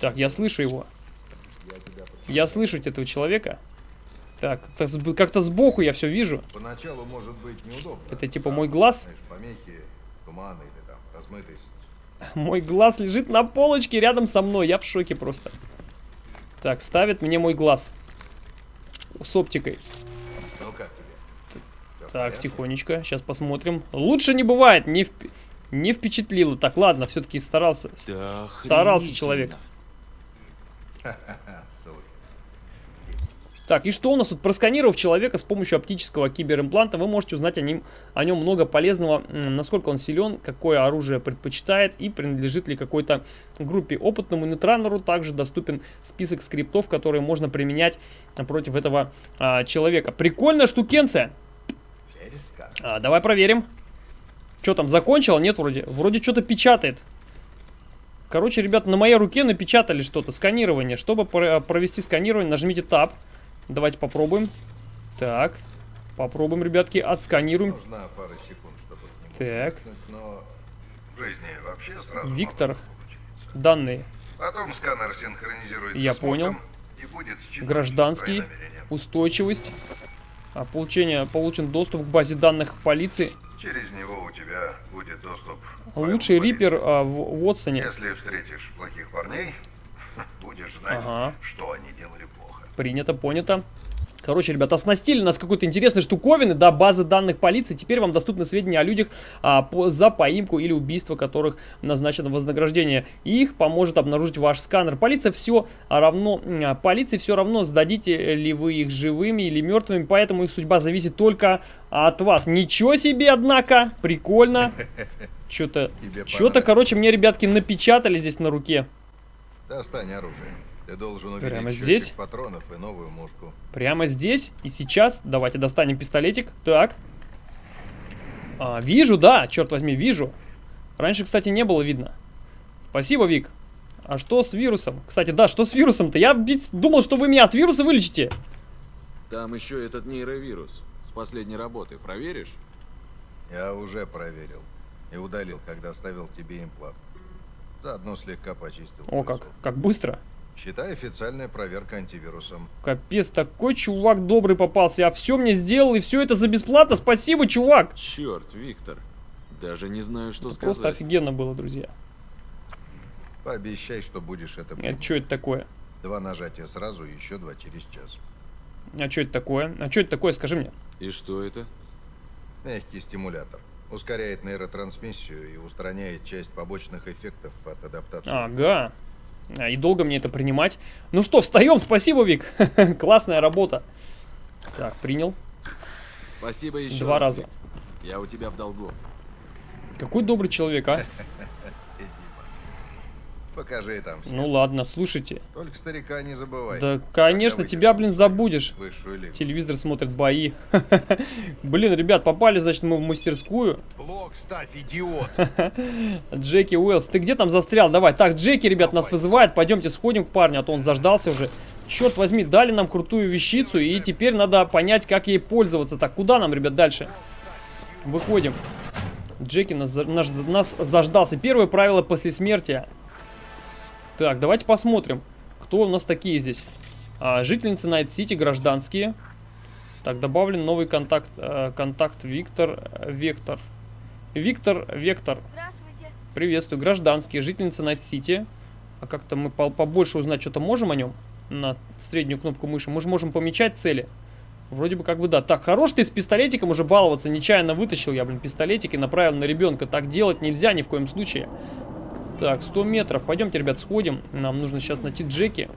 Так, я слышу его. Я слышу этого человека. Так, как-то как-то сбоку я все вижу. Поначалу может быть неудобно. Это типа мой глаз? Помехи, туман или там размытость. Мой глаз лежит на полочке рядом со мной. Я в шоке просто. Так, ставит мне мой глаз. С оптикой. Ну как тебе? Так, тихонечко. Сейчас посмотрим. Лучше не бывает. Не, вп- не впечатлило. Так, ладно, все-таки старался. Да старался человек. Так, и что у нас тут? Просканировав человека с помощью оптического киберимпланта, вы можете узнать о нем, о нем много полезного, насколько он силен, какое оружие предпочитает и принадлежит ли какой-то группе. Опытному нейтранеру также доступен список скриптов, которые можно применять против этого а, человека. Прикольная штукенция. А, давай проверим. Что там, закончил? Нет, вроде. Вроде что-то печатает. Короче, ребят, на моей руке напечатали что-то. Сканирование. Чтобы про- провести сканирование, нажмите Tab. Давайте попробуем. Так. Попробуем, ребятки, отсканируем. Нужна пара секунд, чтобы Так. но Виктор. Данные. Потом сканер синхронизируется Я понял. Гражданский. Устойчивость. А, получение, получен доступ к базе данных полиции. Через него у тебя будет доступ Лучший рипер а, в Уотсоне. Если встретишь плохих парней, будешь знать, Ага. что они делали. Принято, понято. Короче, ребята, оснастили нас какой-то интересной штуковины, да, базы данных полиции. Теперь вам доступны сведения о людях а, по, за поимку или убийство, которых назначено вознаграждение. И их поможет обнаружить ваш сканер. Полиция все равно, а, полиции все равно, сдадите ли вы их живыми или мертвыми, поэтому их судьба зависит только от вас. Ничего себе, однако, прикольно. Что-то, что-то, короче, мне, ребятки, напечатали здесь на руке. Достань оружие. Ты должен увидеть Прямо здесь? патронов и новую мушку. Прямо здесь и сейчас. Давайте достанем пистолетик. Так. А, вижу, да, черт возьми, вижу. Раньше, кстати, не было видно. Спасибо, Вик. А что с вирусом? Кстати, да, что с вирусом-то? Я думал, что вы меня от вируса вылечите. Там еще этот нейровирус. с последней работы проверишь? Я уже проверил. И удалил, когда ставил тебе имплант. Заодно слегка почистил. О, как, как быстро. Считай официальная проверка антивирусом. Капец, такой чувак добрый попался. Я все мне сделал, и все это за бесплатно. Спасибо, чувак. Черт, Виктор. Даже не знаю, что Просто сказать. офигенно было, друзья. Пообещай, что будешь это Это помнить. что это такое? Два нажатия сразу и еще два через час. А что это такое? А что это такое, скажи мне. И что это? Мягкий стимулятор. Ускоряет нейротрансмиссию и устраняет часть побочных эффектов от адаптации. Ага. И долго мне это принимать? Ну что, встаем, спасибо, Вик. Классная работа. Так, принял. Спасибо еще Два раз, раза. Я у тебя в долгу. Какой добрый человек, а? Покажи там все. Ну ладно, слушайте. Только старика не забывай. Да, конечно, тебя, блин, забудешь. Телевизор смотрит бои. Блин, ребят, попали, значит, мы в мастерскую. Блок ставь, идиот! Джеки Уэллс, ты где там застрял? Давай. Так, Джеки, ребят, нас вызывает. Пойдемте сходим к парню, а то он заждался уже. Черт возьми, дали нам крутую вещицу, и теперь надо понять, как ей пользоваться. Так, куда нам, ребят, дальше? Выходим. Джеки нас, наш- нас заждался. Первое правило после смерти. Так, давайте посмотрим, кто у нас такие здесь. А, жительницы Найт-Сити, гражданские. Так, добавлен новый контакт. э, контакт Виктор э, Вектор. Виктор Вектор. Здравствуйте. Приветствую. Гражданские, жительница Найт-Сити. А как-то мы по- побольше узнать что-то можем о нем? На среднюю кнопку мыши. Мы же можем помечать цели. Вроде бы как бы да. Так, хорош ты с пистолетиком уже баловаться. Нечаянно вытащил я, блин, пистолетик и направил на ребенка. Так делать нельзя ни в коем случае. Так, 100 метров. Пойдемте, ребят, сходим. Нам нужно сейчас найти Джеки.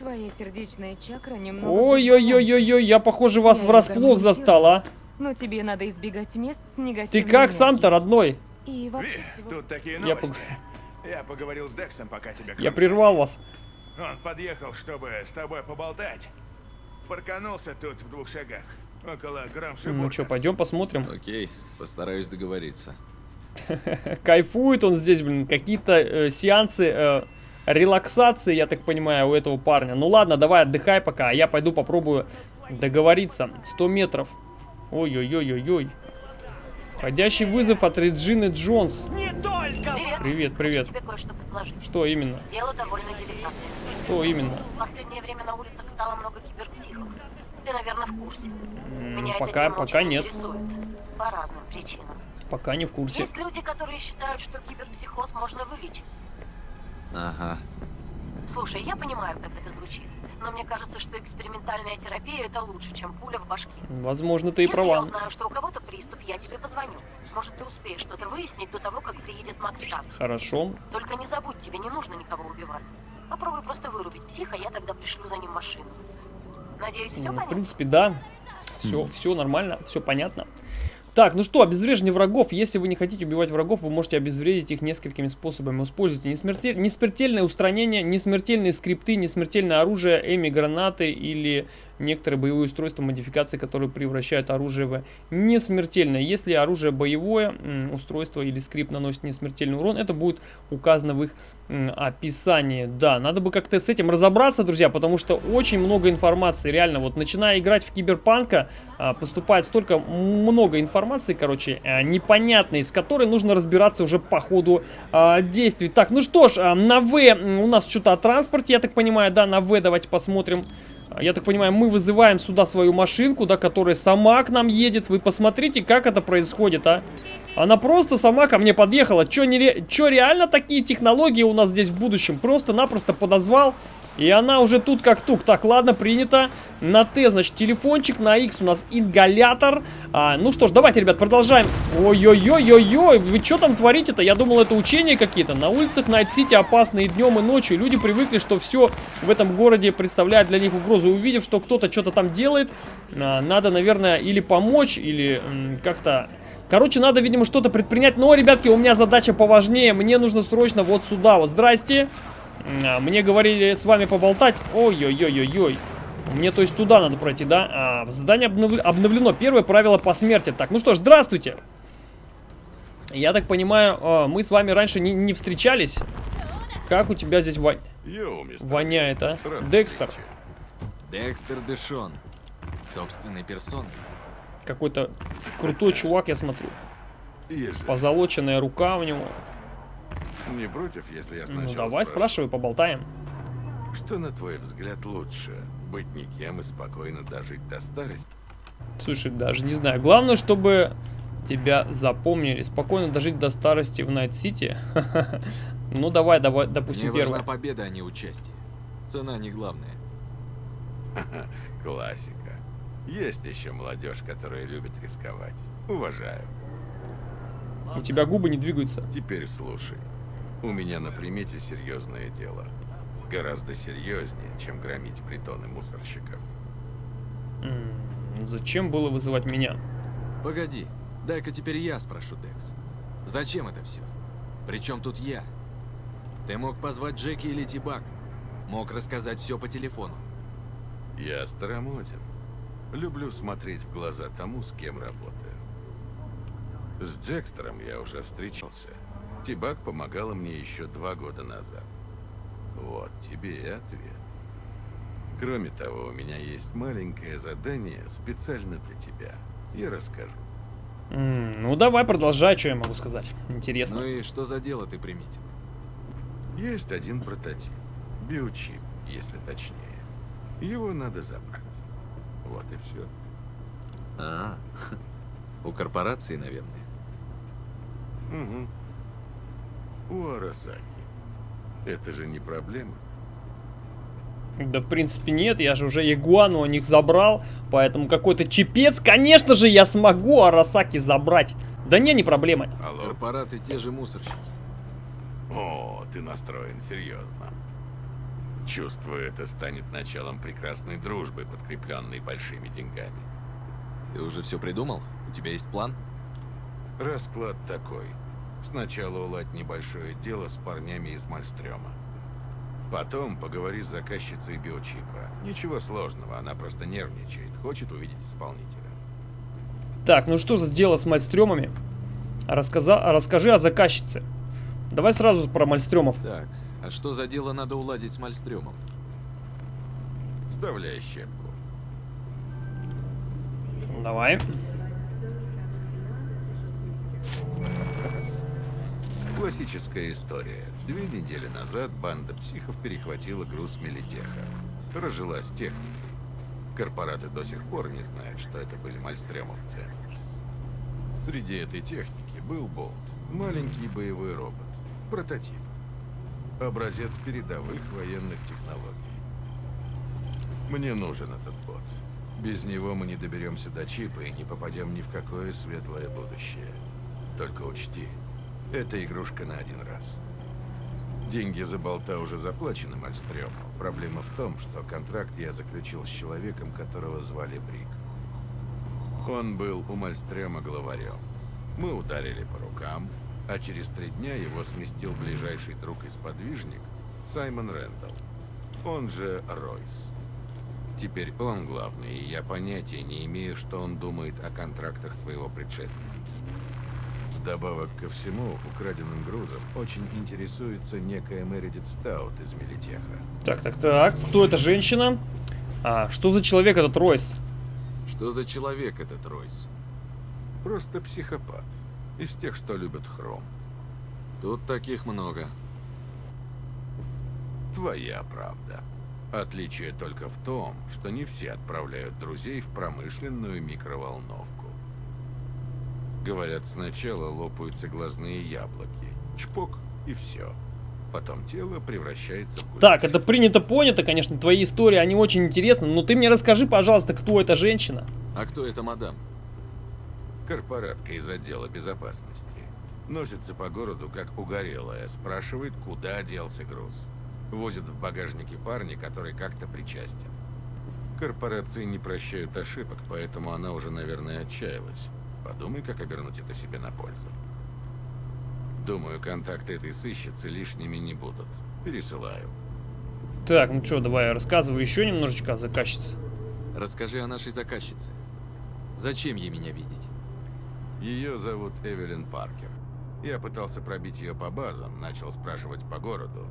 Твоя сердечная чакра немного... Ой-ой-ой-ой-ой, я, похоже, вас Я врасплох застал, а. Но тебе надо избегать мест с Ты как сам-то, родной? И вообще Ви, всего... тут такие Я новости. пог- Я, поговорил с Дексом, пока тебя Я прервал вас. Он подъехал, чтобы с тобой поболтать. Парканулся тут в двух шагах. Около Грамшибурга. Ну что, пойдем посмотрим. Окей, постараюсь договориться. Кайфует он здесь, блин, какие-то э, сеансы э, релаксации, я так понимаю, у этого парня. Ну ладно, давай отдыхай пока, а я пойду попробую договориться. 100 метров. Ой-ой-ой-ой-ой. Входящий вызов от Реджины Джонс. Не только! Привет. Привет. Что именно? Дело довольно деликатное. Что именно? В последнее время на улицах стало много киберпсихов. Ты, наверное, в курсе. Меня эта пока, пока нет. По разным причинам. Пока не в курсе. Есть люди, которые считают, что киберпсихоз можно вылечить. Ага. Слушай, я понимаю, как это звучит. Но мне кажется, что экспериментальная терапия это лучше, чем пуля в башке. Возможно, ты и Если я права. узнаю, что у кого-то приступ, я тебе позвоню. Может, ты успеешь что-то выяснить до того, как приедет Макс Стар. Хорошо. Только не забудь, тебе не нужно никого убивать. Попробуй просто вырубить психа, я тогда пришлю за ним машину. Надеюсь, все Ну, в понятно? принципе, да. Все, все нормально, все понятно. Так, ну что, обезвреживание врагов. Если вы не хотите убивать врагов, вы можете обезвредить их несколькими способами. Используйте несмертель... несмертельное устранение, несмертельные скрипты, несмертельное оружие, эми-гранаты или некоторые боевые устройства модификации, которые превращают оружие в несмертельное. Если оружие боевое, устройство или скрипт наносит несмертельный урон, это будет указано в их описании. Да, надо бы как-то с этим разобраться, друзья, потому что очень много информации. Реально, вот начиная играть в киберпанка, а, поступает столько много информации, короче, а, непонятной, с которой нужно разбираться уже по ходу а, действий. Так, ну что ж, а, на В у нас что-то о транспорте, я так понимаю, да, на В давайте посмотрим. Я так понимаю, мы вызываем сюда свою машинку, да, которая сама к нам едет. Вы посмотрите, как это происходит, а. Она просто сама ко мне подъехала. Чё, нере... Чё реально такие технологии у нас здесь в будущем? Просто-напросто подозвал, и она уже тут как тут. Так, ладно, принято. На Т, значит, телефончик, на X у нас ингалятор. А, ну что ж, давайте, ребят, продолжаем. Ой-ой-ой-ой-ой, вы что там творите-то? Я думал, это учения какие-то. На улицах Найт-Сити опасно и днем, и ночью. Люди привыкли, что все в этом городе представляет для них угрозу. Увидев, что кто-то что-то там делает, а, надо, наверное, или помочь, или как-то... Короче, надо, видимо, что-то предпринять. Но, ребятки, у меня задача поважнее. Мне нужно срочно вот сюда вот. Здрасте. А, Мне говорили с вами поболтать. Ой-ой-ой-ой-ой. Мне, то есть, туда надо пройти, да? А, задание обнов- обновлено. Первое правило по смерти. Так, ну что ж, здравствуйте. Я так понимаю, а, мы с вами раньше не, не встречались. Как у тебя здесь во- Йоу, мистер. воняет, а? Декстер. Декстер Дэшон. Собственной персоной. Какой-то крутой чувак, я смотрю. Позолоченная рука у него. Не против, если я Ну сначала давай, спрошу, спрашивай, поболтаем. Что, на твой взгляд, лучше? Быть никем и спокойно дожить до старости? Слушай, даже не знаю. Главное, чтобы тебя запомнили. Спокойно дожить до старости в Найт-Сити. Ну давай, давай, Мне допустим, важна первое. победа, а не участие. Цена не главная. Классика. Есть еще молодежь, которая любит рисковать. Уважаю. У тебя губы не двигаются. Теперь слушай. У меня на примете серьезное дело. Гораздо серьезнее, чем громить притоны мусорщиков. М, Зачем было вызывать меня? Погоди, дай-ка теперь я спрошу, Декс. Зачем это все? Причем тут я? Ты мог позвать Джеки или Тибак. Мог рассказать все по телефону. Я старомоден. Люблю смотреть в глаза тому, с кем работаю. С Джекстером я уже встречался. Тибак помогала мне еще два года назад. Вот тебе и ответ. Кроме того, у меня есть маленькое задание специально для тебя. Я расскажу. М, Ну давай, продолжай, что я могу сказать. Интересно. Ну и что за дело ты приметил? Есть один прототип. Биочип, если точнее. Его надо забрать. Вот и все. А, у корпорации, наверное. Угу. У Арасаки. Это же не проблема. Да, в принципе, нет. Я же уже Ягуану у них забрал. Поэтому какой-то чипец, конечно же, я смогу Арасаки забрать. Да не, не проблема. Алло? Корпораты те же мусорщики. О, ты настроен серьезно. Чувствую, это станет началом прекрасной дружбы, подкрепленной большими деньгами. Ты уже все придумал? У тебя есть план? Расклад такой. Сначала уладь небольшое дело с парнями из Мальстрёма. Потом поговори с заказчицей биочипа. Ничего сложного, она просто нервничает, хочет увидеть исполнителя. Так, ну что за дело с мальстрёмами? Рассказа... Расскажи о заказчице. Давай сразу про мальстрёмов. Так, а что за дело надо уладить с Мальстрёмом? Вставляй щепку. Давай. Классическая история. Две недели назад банда психов перехватила груз Мелитеха. Разжилась техникой. Корпораты до сих пор не знают, что это были мальстремовцы. Среди этой техники был Болт. Маленький боевой робот. Прототип. Образец передовых военных технологий. Мне нужен этот бот. Без него мы не доберемся до чипа и не попадем ни в какое светлое будущее. Только учти, это игрушка на один раз. Деньги за болта уже заплачены Мальстрёму. Проблема в том, что контракт я заключил с человеком, которого звали Брик. Он был у Мальстрёма главарем. Мы ударили по рукам, а через три дня его сместил ближайший друг и сподвижник Саймон Рэндалл. Он же Ройс. Теперь он главный, и я понятия не имею, что он думает о контрактах своего предшественника. Вдобавок ко всему, украденным грузом очень интересуется некая Мередит Стаут из Мелитеха. Так, так, так. Кто эта женщина? А, что за человек этот Ройс? Что за человек этот Ройс? Просто психопат. Из тех, что любят хром. Тут таких много. Твоя правда. Отличие только в том, что не все отправляют друзей в промышленную микроволновку. Говорят, сначала лопаются глазные яблоки. Чпок и все. Потом тело превращается в Так, это принято, понято, конечно, твои истории, они очень интересны. Но ты мне расскажи, пожалуйста, кто эта женщина? А кто это мадам? Корпоратка из отдела безопасности. Носится по городу, как угорелая, спрашивает, куда делся груз. Возит в багажнике парня, который как-то причастен. Корпорации не прощают ошибок, поэтому она уже, наверное, отчаялась. Подумай, как обернуть это себе на пользу. Думаю, контакты этой сыщицы лишними не будут. Пересылаю. Так, ну что, давай я рассказываю еще немножечко о заказчице. Расскажи о нашей заказчице. Зачем ей меня видеть? Ее зовут Эвелин Паркер. Я пытался пробить ее по базам, начал спрашивать по городу.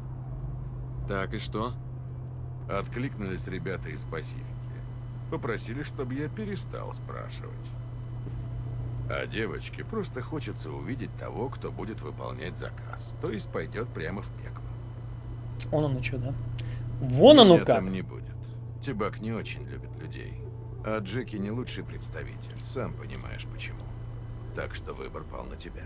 Так и что? Откликнулись ребята из Пасифики. Попросили, чтобы я перестал спрашивать. А девочке просто хочется увидеть того, кто будет выполнять заказ. То есть пойдет прямо в пекло. Он оно что, да? Вон оно Меня как. там не будет. Тибак не очень любит людей. А Джеки не лучший представитель. Сам понимаешь почему. Так что выбор пал на тебя.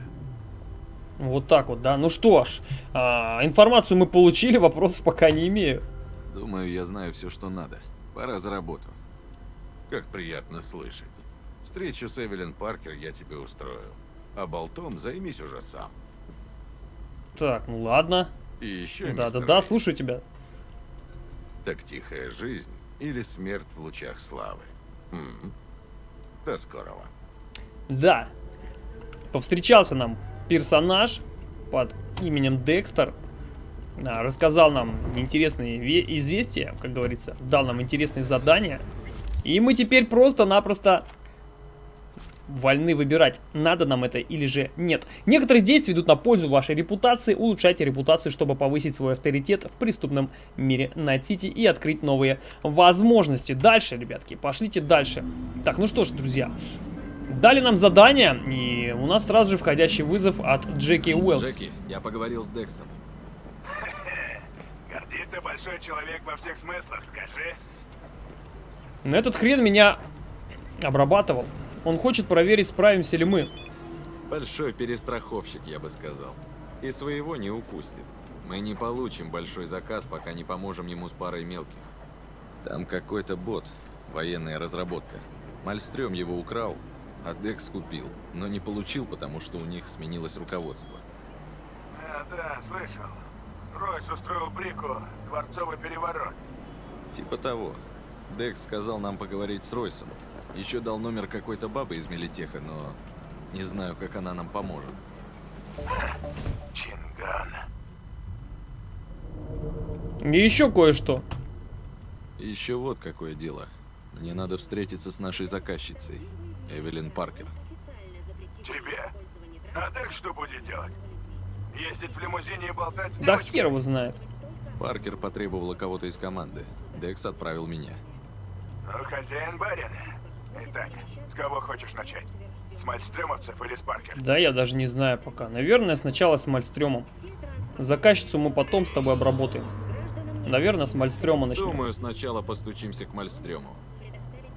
Вот так вот, да. Ну что ж, а, информацию мы получили, вопросов пока не имею. Думаю, я знаю все, что надо. Пора за работу. Как приятно слышать. Встречу с Эвелин Паркер я тебе устрою. А болтом займись уже сам. Так, ну ладно. И еще, Да, да, да, слушаю тебя. Так тихая жизнь или смерть в лучах славы? М. До скорого. Да. Повстречался нам персонаж под именем Декстер. А, рассказал нам интересные ве- известия, как говорится. Дал нам интересные задания. И мы теперь просто-напросто вольны выбирать, надо нам это или же нет. Некоторые действия идут на пользу вашей репутации. Улучшайте репутацию, чтобы повысить свой авторитет в преступном мире Найт-Сити и открыть новые возможности. Дальше, ребятки, пошлите дальше. Так, ну что ж, друзья. Дали нам задание, и у нас сразу же входящий вызов от Джеки Уэллс. Джеки, я поговорил с Дексом. Гордит ты большой человек во всех смыслах, скажи. Но этот хрен меня обрабатывал. Он хочет проверить, справимся ли мы. Большой перестраховщик, я бы сказал. И своего не упустит. Мы не получим большой заказ, пока не поможем ему с парой мелких. Там какой-то бот, военная разработка. Мальстрём его украл, а Декс купил, но не получил, потому что у них сменилось руководство. А, да, слышал. Ройс устроил Брику дворцовый переворот. Типа того. Декс сказал нам поговорить с Ройсом. Еще дал номер какой-то бабы из Мелитеха, но не знаю, как она нам поможет. Чинган. И еще кое-что. Еще вот какое дело. Мне надо встретиться с нашей заказчицей, Эвелин Паркер. Тебе? А так что будет делать? Ездить в лимузине и болтать с Да хер его знает. Паркер потребовала кого-то из команды. Декс отправил меня. Ну, хозяин барин. Итак, с кого хочешь начать? С мальстрёмовцев или с Паркер? Да, я даже не знаю пока. Наверное, сначала с Мальстрёмом. Заказчицу мы потом с тобой обработаем. Наверное, с Мальстрёма начнем. Думаю, сначала постучимся к Мальстрёму.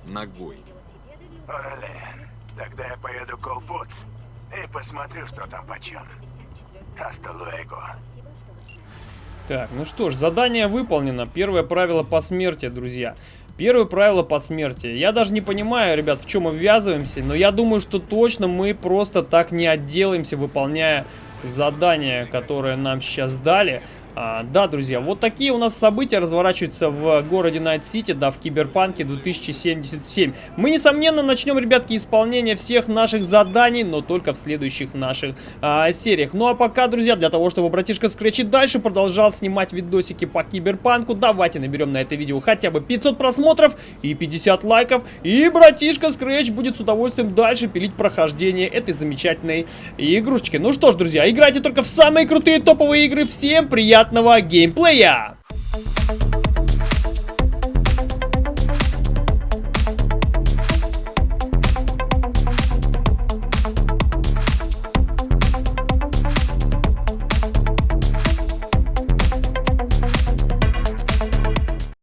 Ногой. Орале, тогда я поеду к All Foods и посмотрю, что там почем. Hasta luego. Так, ну что ж, задание выполнено. Первое правило по смерти, друзья. Первое правило по смерти. Я даже не понимаю, ребят, в чем мы ввязываемся, но я думаю, что точно мы просто так не отделаемся, выполняя задание, которое нам сейчас дали. А, да, друзья, вот такие у нас события разворачиваются в городе Найт-Сити, да, в Киберпанке 2077. Мы, несомненно, начнем, ребятки, исполнение всех наших заданий, но только в следующих наших а, сериях. Ну а пока, друзья, для того, чтобы братишка Скретч и дальше продолжал снимать видосики по Киберпанку, давайте наберем на это видео хотя бы 500 просмотров и 50 лайков, и братишка Скретч будет с удовольствием дальше пилить прохождение этой замечательной игрушечки. Ну что ж, друзья, играйте только в самые крутые топовые игры. Всем приятного геймплея!